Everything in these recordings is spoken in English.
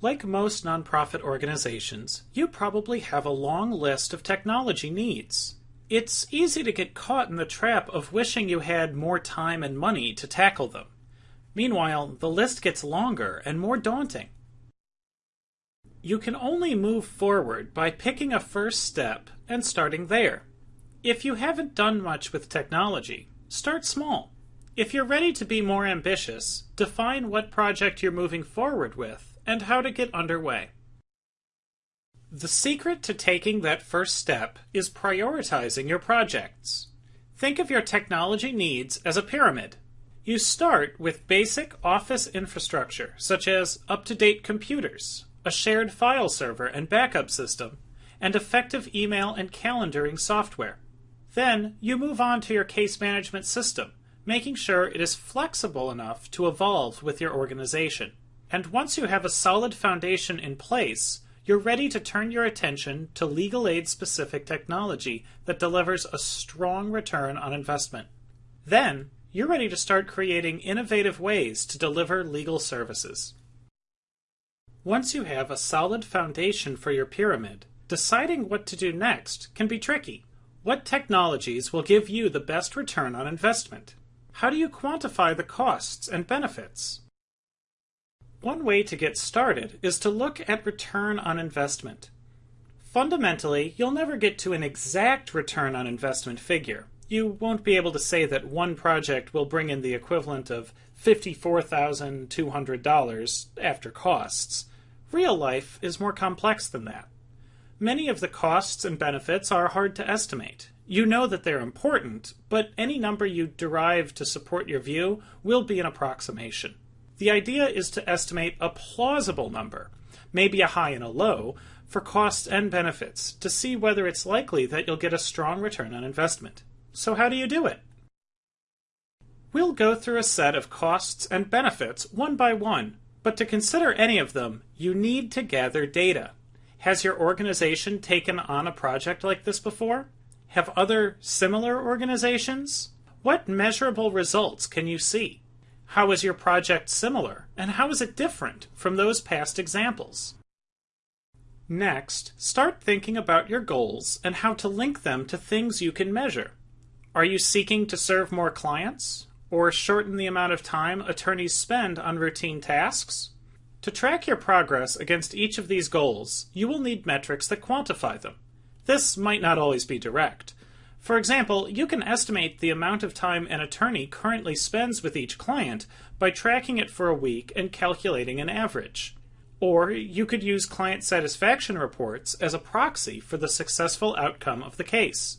Like most nonprofit organizations, you probably have a long list of technology needs. It's easy to get caught in the trap of wishing you had more time and money to tackle them. Meanwhile, the list gets longer and more daunting. You can only move forward by picking a first step and starting there. If you haven't done much with technology, start small. If you're ready to be more ambitious, define what project you're moving forward with and how to get underway. The secret to taking that first step is prioritizing your projects. Think of your technology needs as a pyramid. You start with basic office infrastructure, such as up to date computers, a shared file server and backup system, and effective email and calendaring software. Then you move on to your case management system, making sure it is flexible enough to evolve with your organization. And once you have a solid foundation in place, you're ready to turn your attention to legal aid specific technology that delivers a strong return on investment. Then, you're ready to start creating innovative ways to deliver legal services. Once you have a solid foundation for your pyramid, deciding what to do next can be tricky. What technologies will give you the best return on investment? How do you quantify the costs and benefits? One way to get started is to look at return on investment. Fundamentally, you'll never get to an exact return on investment figure. You won't be able to say that one project will bring in the equivalent of $54,200 after costs. Real life is more complex than that. Many of the costs and benefits are hard to estimate. You know that they're important, but any number you derive to support your view will be an approximation. The idea is to estimate a plausible number, maybe a high and a low, for costs and benefits to see whether it's likely that you'll get a strong return on investment. So, how do you do it? We'll go through a set of costs and benefits one by one, but to consider any of them, you need to gather data. Has your organization taken on a project like this before? Have other similar organizations? What measurable results can you see? How is your project similar, and how is it different from those past examples? Next, start thinking about your goals and how to link them to things you can measure. Are you seeking to serve more clients? Or shorten the amount of time attorneys spend on routine tasks? To track your progress against each of these goals, you will need metrics that quantify them. This might not always be direct, for example, you can estimate the amount of time an attorney currently spends with each client by tracking it for a week and calculating an average. Or you could use client satisfaction reports as a proxy for the successful outcome of the case.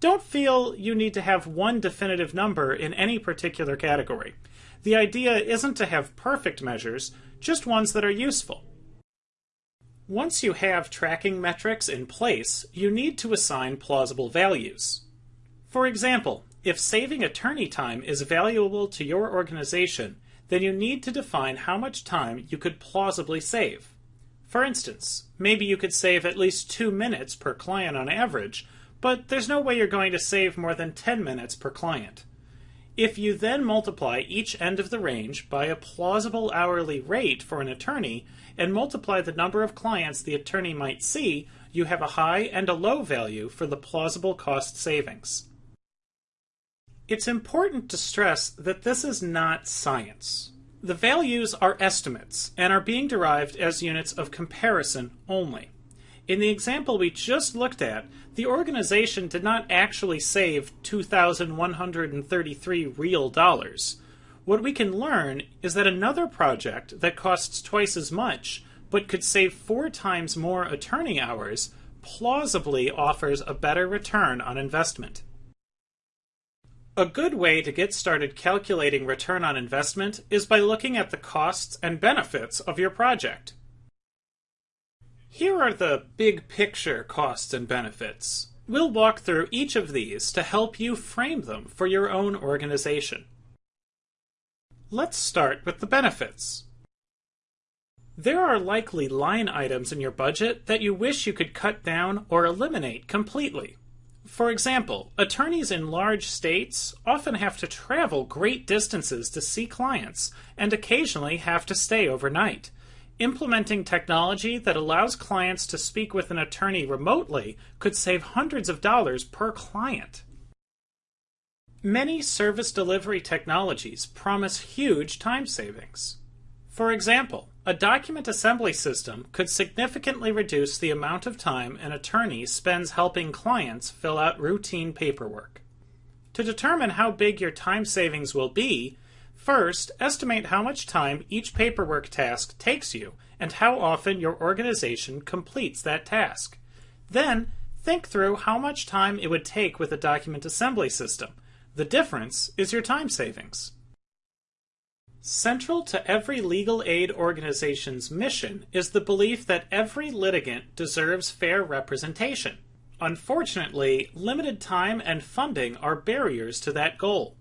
Don't feel you need to have one definitive number in any particular category. The idea isn't to have perfect measures, just ones that are useful. Once you have tracking metrics in place, you need to assign plausible values. For example, if saving attorney time is valuable to your organization, then you need to define how much time you could plausibly save. For instance, maybe you could save at least two minutes per client on average, but there's no way you're going to save more than 10 minutes per client. If you then multiply each end of the range by a plausible hourly rate for an attorney, and multiply the number of clients the attorney might see, you have a high and a low value for the plausible cost savings. It's important to stress that this is not science. The values are estimates and are being derived as units of comparison only. In the example we just looked at, the organization did not actually save 2,133 real dollars. What we can learn is that another project that costs twice as much but could save four times more attorney hours plausibly offers a better return on investment. A good way to get started calculating return on investment is by looking at the costs and benefits of your project. Here are the big picture costs and benefits. We'll walk through each of these to help you frame them for your own organization. Let's start with the benefits. There are likely line items in your budget that you wish you could cut down or eliminate completely. For example, attorneys in large states often have to travel great distances to see clients and occasionally have to stay overnight. Implementing technology that allows clients to speak with an attorney remotely could save hundreds of dollars per client. Many service delivery technologies promise huge time savings. For example, a document assembly system could significantly reduce the amount of time an attorney spends helping clients fill out routine paperwork. To determine how big your time savings will be, first estimate how much time each paperwork task takes you and how often your organization completes that task. Then, think through how much time it would take with a document assembly system. The difference is your time savings. Central to every legal aid organization's mission is the belief that every litigant deserves fair representation. Unfortunately, limited time and funding are barriers to that goal.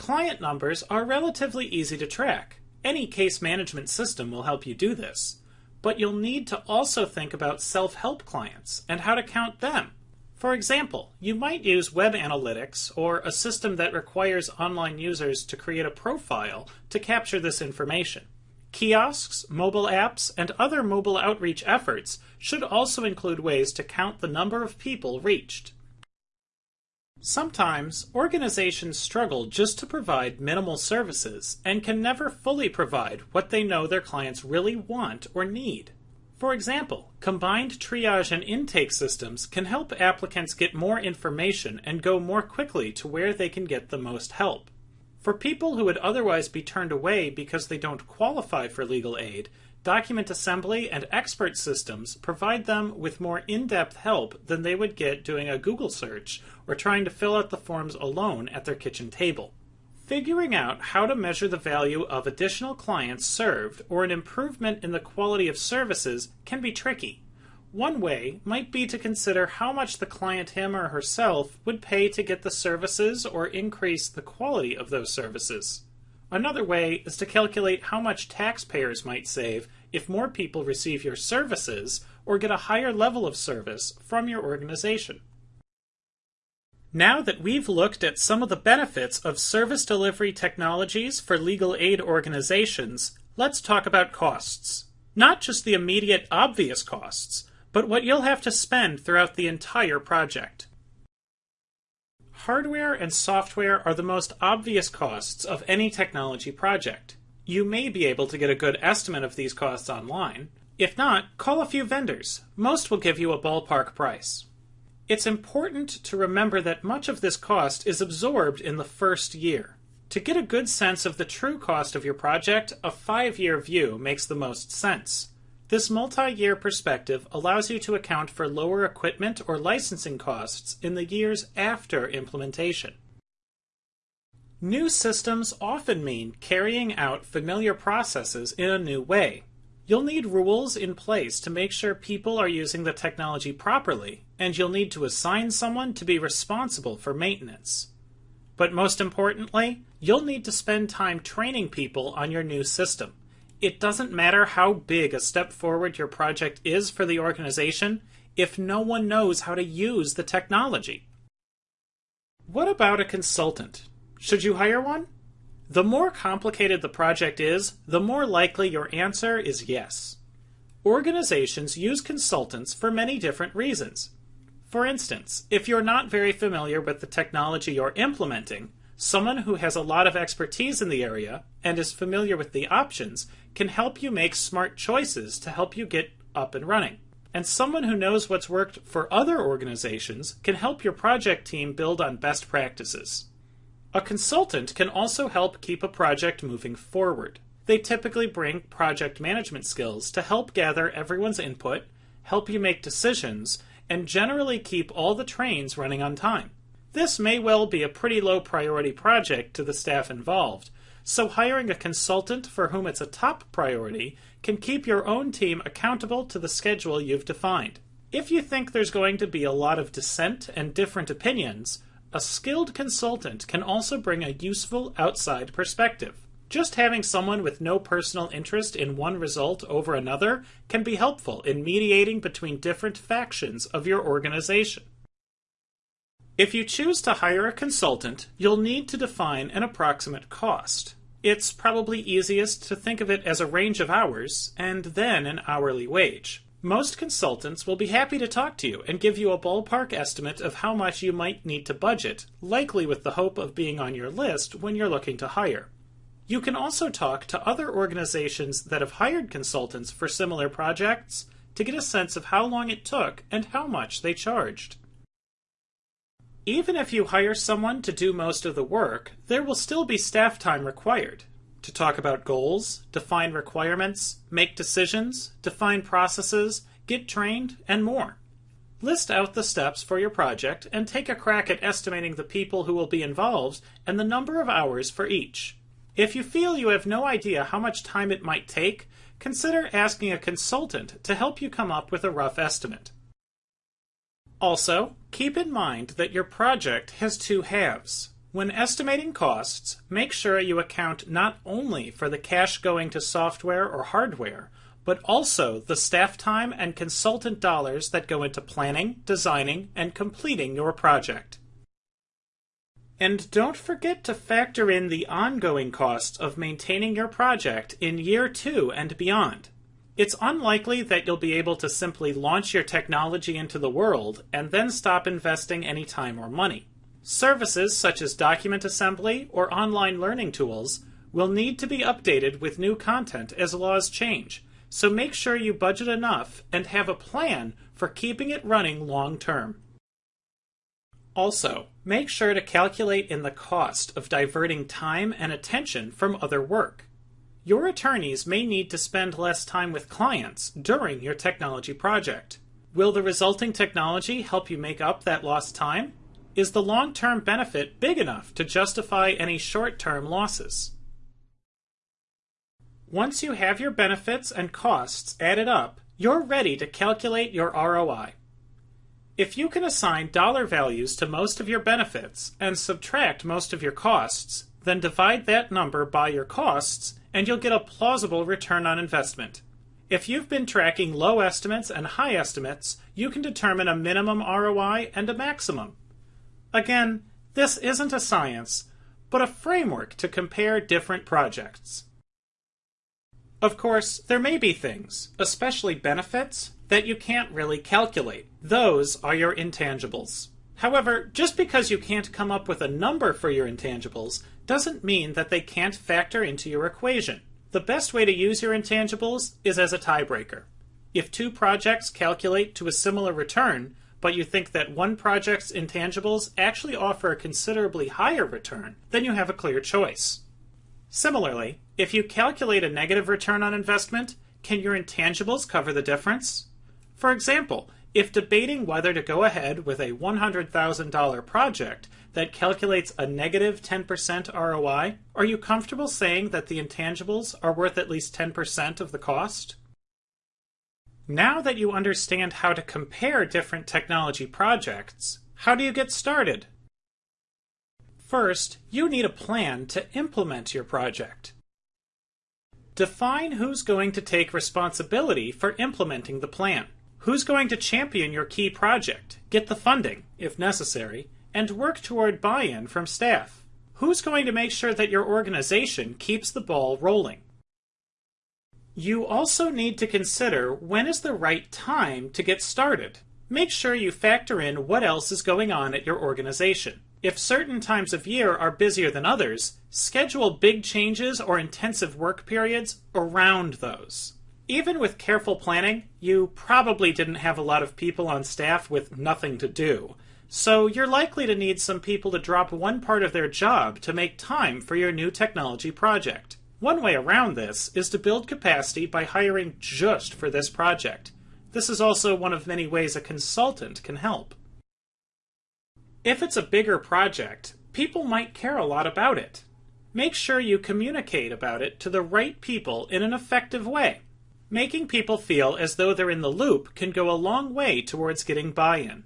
Client numbers are relatively easy to track. Any case management system will help you do this. But you'll need to also think about self help clients and how to count them. For example, you might use web analytics or a system that requires online users to create a profile to capture this information. Kiosks, mobile apps, and other mobile outreach efforts should also include ways to count the number of people reached. Sometimes, organizations struggle just to provide minimal services and can never fully provide what they know their clients really want or need. For example, combined triage and intake systems can help applicants get more information and go more quickly to where they can get the most help. For people who would otherwise be turned away because they don't qualify for legal aid, document assembly and expert systems provide them with more in depth help than they would get doing a Google search or trying to fill out the forms alone at their kitchen table. Figuring out how to measure the value of additional clients served or an improvement in the quality of services can be tricky. One way might be to consider how much the client him or herself would pay to get the services or increase the quality of those services. Another way is to calculate how much taxpayers might save if more people receive your services or get a higher level of service from your organization. Now that we've looked at some of the benefits of service delivery technologies for legal aid organizations, let's talk about costs. Not just the immediate obvious costs, but what you'll have to spend throughout the entire project. Hardware and software are the most obvious costs of any technology project. You may be able to get a good estimate of these costs online. If not, call a few vendors. Most will give you a ballpark price. It's important to remember that much of this cost is absorbed in the first year. To get a good sense of the true cost of your project, a five year view makes the most sense. This multi year perspective allows you to account for lower equipment or licensing costs in the years after implementation. New systems often mean carrying out familiar processes in a new way. You'll need rules in place to make sure people are using the technology properly, and you'll need to assign someone to be responsible for maintenance. But most importantly, you'll need to spend time training people on your new system. It doesn't matter how big a step forward your project is for the organization if no one knows how to use the technology. What about a consultant? Should you hire one? The more complicated the project is, the more likely your answer is yes. Organizations use consultants for many different reasons. For instance, if you're not very familiar with the technology you're implementing, someone who has a lot of expertise in the area and is familiar with the options can help you make smart choices to help you get up and running. And someone who knows what's worked for other organizations can help your project team build on best practices. A consultant can also help keep a project moving forward. They typically bring project management skills to help gather everyone's input, help you make decisions, and generally keep all the trains running on time. This may well be a pretty low priority project to the staff involved, so hiring a consultant for whom it's a top priority can keep your own team accountable to the schedule you've defined. If you think there's going to be a lot of dissent and different opinions, a skilled consultant can also bring a useful outside perspective. Just having someone with no personal interest in one result over another can be helpful in mediating between different factions of your organization. If you choose to hire a consultant, you'll need to define an approximate cost. It's probably easiest to think of it as a range of hours and then an hourly wage. Most consultants will be happy to talk to you and give you a ballpark estimate of how much you might need to budget, likely with the hope of being on your list when you're looking to hire. You can also talk to other organizations that have hired consultants for similar projects to get a sense of how long it took and how much they charged. Even if you hire someone to do most of the work, there will still be staff time required to talk about goals, define requirements, make decisions, define processes, get trained, and more. List out the steps for your project and take a crack at estimating the people who will be involved and the number of hours for each. If you feel you have no idea how much time it might take, consider asking a consultant to help you come up with a rough estimate. Also, keep in mind that your project has two halves. When estimating costs, make sure you account not only for the cash going to software or hardware, but also the staff time and consultant dollars that go into planning, designing, and completing your project. And don't forget to factor in the ongoing costs of maintaining your project in year two and beyond. It's unlikely that you'll be able to simply launch your technology into the world and then stop investing any time or money. Services such as document assembly or online learning tools will need to be updated with new content as laws change, so make sure you budget enough and have a plan for keeping it running long term. Also, make sure to calculate in the cost of diverting time and attention from other work. Your attorneys may need to spend less time with clients during your technology project. Will the resulting technology help you make up that lost time? Is the long term benefit big enough to justify any short term losses? Once you have your benefits and costs added up, you're ready to calculate your ROI. If you can assign dollar values to most of your benefits and subtract most of your costs, then divide that number by your costs and you'll get a plausible return on investment. If you've been tracking low estimates and high estimates, you can determine a minimum ROI and a maximum. Again, this isn't a science, but a framework to compare different projects. Of course, there may be things, especially benefits, that you can't really calculate. Those are your intangibles. However, just because you can't come up with a number for your intangibles doesn't mean that they can't factor into your equation. The best way to use your intangibles is as a tiebreaker. If two projects calculate to a similar return, but you think that one project's intangibles actually offer a considerably higher return, then you have a clear choice. Similarly, if you calculate a negative return on investment, can your intangibles cover the difference? For example, if debating whether to go ahead with a $100,000 project that calculates a negative 10% ROI, are you comfortable saying that the intangibles are worth at least 10% of the cost? Now that you understand how to compare different technology projects, how do you get started? First, you need a plan to implement your project. Define who's going to take responsibility for implementing the plan. Who's going to champion your key project, get the funding, if necessary, and work toward buy in from staff? Who's going to make sure that your organization keeps the ball rolling? You also need to consider when is the right time to get started. Make sure you factor in what else is going on at your organization. If certain times of year are busier than others, schedule big changes or intensive work periods around those. Even with careful planning, you probably didn't have a lot of people on staff with nothing to do. So you're likely to need some people to drop one part of their job to make time for your new technology project. One way around this is to build capacity by hiring just for this project. This is also one of many ways a consultant can help. If it's a bigger project, people might care a lot about it. Make sure you communicate about it to the right people in an effective way. Making people feel as though they're in the loop can go a long way towards getting buy in.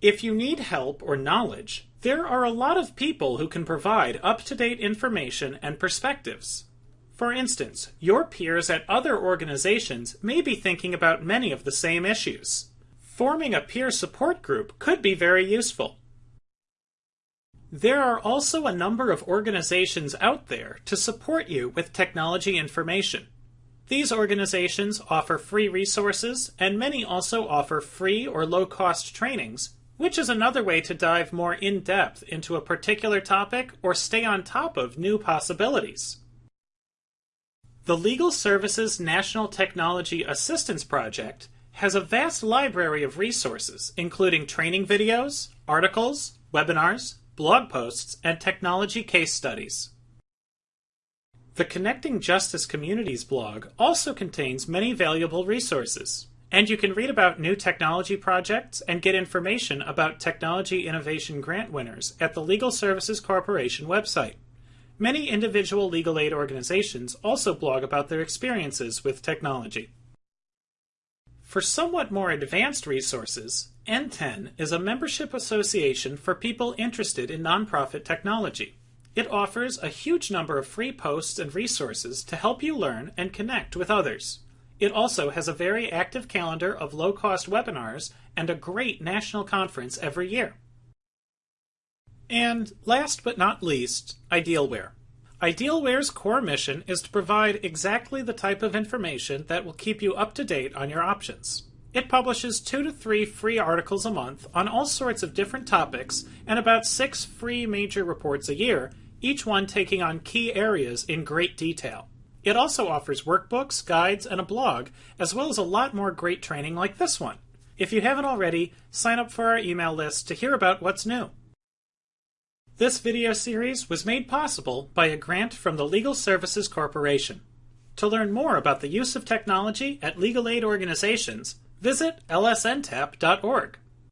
If you need help or knowledge, there are a lot of people who can provide up to date information and perspectives. For instance, your peers at other organizations may be thinking about many of the same issues. Forming a peer support group could be very useful. There are also a number of organizations out there to support you with technology information. These organizations offer free resources, and many also offer free or low cost trainings, which is another way to dive more in depth into a particular topic or stay on top of new possibilities. The Legal Services National Technology Assistance Project has a vast library of resources, including training videos, articles, webinars, blog posts, and technology case studies. The Connecting Justice Communities blog also contains many valuable resources, and you can read about new technology projects and get information about technology innovation grant winners at the Legal Services Corporation website. Many individual legal aid organizations also blog about their experiences with technology. For somewhat more advanced resources, NTEN is a membership association for people interested in nonprofit technology. It offers a huge number of free posts and resources to help you learn and connect with others. It also has a very active calendar of low cost webinars and a great national conference every year. And last but not least, Idealware. Idealware's core mission is to provide exactly the type of information that will keep you up to date on your options. It publishes two to three free articles a month on all sorts of different topics and about six free major reports a year each one taking on key areas in great detail. It also offers workbooks, guides, and a blog, as well as a lot more great training like this one. If you haven't already, sign up for our email list to hear about what's new. This video series was made possible by a grant from the Legal Services Corporation. To learn more about the use of technology at legal aid organizations, visit lsntap.org.